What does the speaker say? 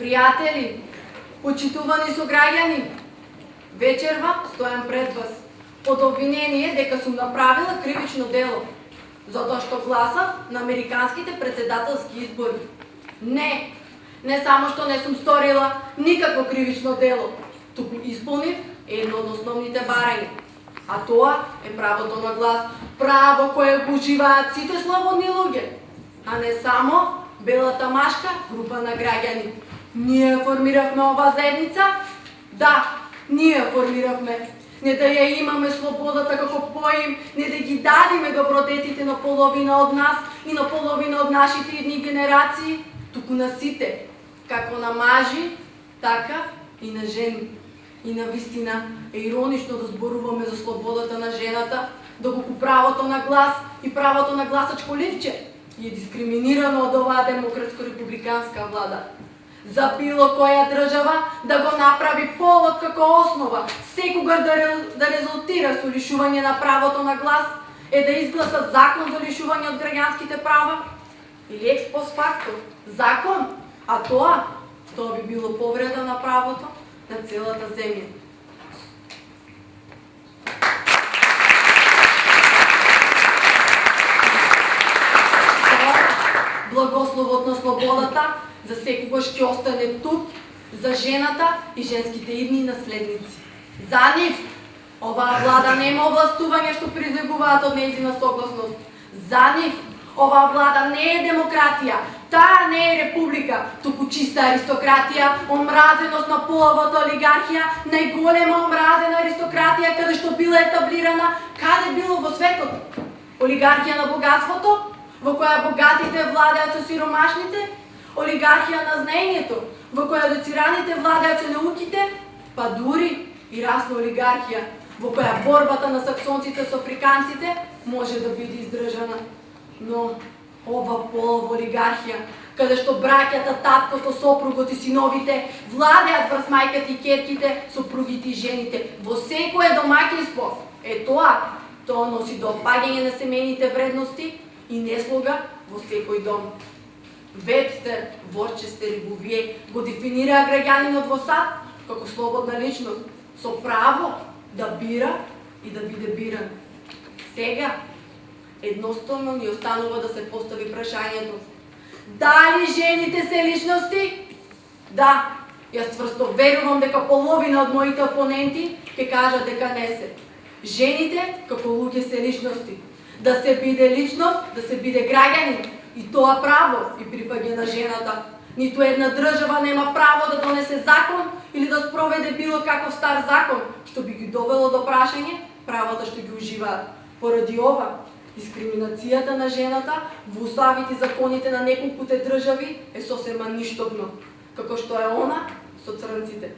Пријатели, почитувани сограѓани, вечерва стојам пред вас под обвинение дека сум направила кривично дело, затоа што гласав на американските председателски избори. Не, не само што не сум сторила никакво кривично дело, туку исполнив едно од основните барања. А тоа е правото на глас, право кое го уживаат сите слободни луѓе, а не само белата машка група на граѓани. Ние формиравме ова заедница? Да, ние формиравме. Не да ја имаме слободата како поим, не да ги дадиме добродетите на половина од нас и на половина од нашите едни генерации, туку на сите, како на мажи, така и на жени. И на вистина е иронично да зборуваме за слободата на жената, да доколку правото на глас и правото на гласачко ливче е дискриминирано од оваа демократско-републиканска влада за било која држава да го направи повод како основа, секогаш да, да резултира со лишување на правото на глас, е да изгласа закон за лишување од граѓанските права или експостфакто закон, а тоа, тоа би било повреда на правото на целата земја. Благословот на слободата за секогаш ќе остане тук за жената и женските идни наследници. За нив, оваа влада нема овластување што призегуваат од нејзина согласност. За нив, оваа влада не е демократија, таа не е република, туку чиста аристократија, омразеност на половата олигархија, најголема омразена аристократија каде што била етаблирана, каде било во светот. Олигархија на богатството, во која богатите владеат со сиромашните, олигархија на знаењето, во која доцираните владеат со па дури и расна олигархија, во која борбата на саксонците со африканците може да биде издржана. Но ова полова олигархија, каде што браќата, таткото, сопругот и синовите владеат врз мајката и керките, сопругите и жените, во секое домакинство Е тоа, тоа носи до опаѓање на семејните вредности и неслуга во секој дом. Вебстер, Ворчестер и Бувие го дефинираа граѓанинот во САД како слободна личност, со право да бира и да биде биран. Сега, едноставно ни останува да се постави прашањето. Дали жените се личности? Да, јас цврсто верувам дека половина од моите опоненти ќе кажат дека не се. Жените како луѓе се личности. Да се биде личност, да се биде граѓанин, И тоа право и припаѓа на жената. Ниту една држава нема право да донесе закон или да спроведе било каков стар закон, што би ги довело до прашање правата што ги уживаат. Поради ова, дискриминацијата на жената во уставите и законите на неколкуте држави е сосема ништобно, како што е она со црнците.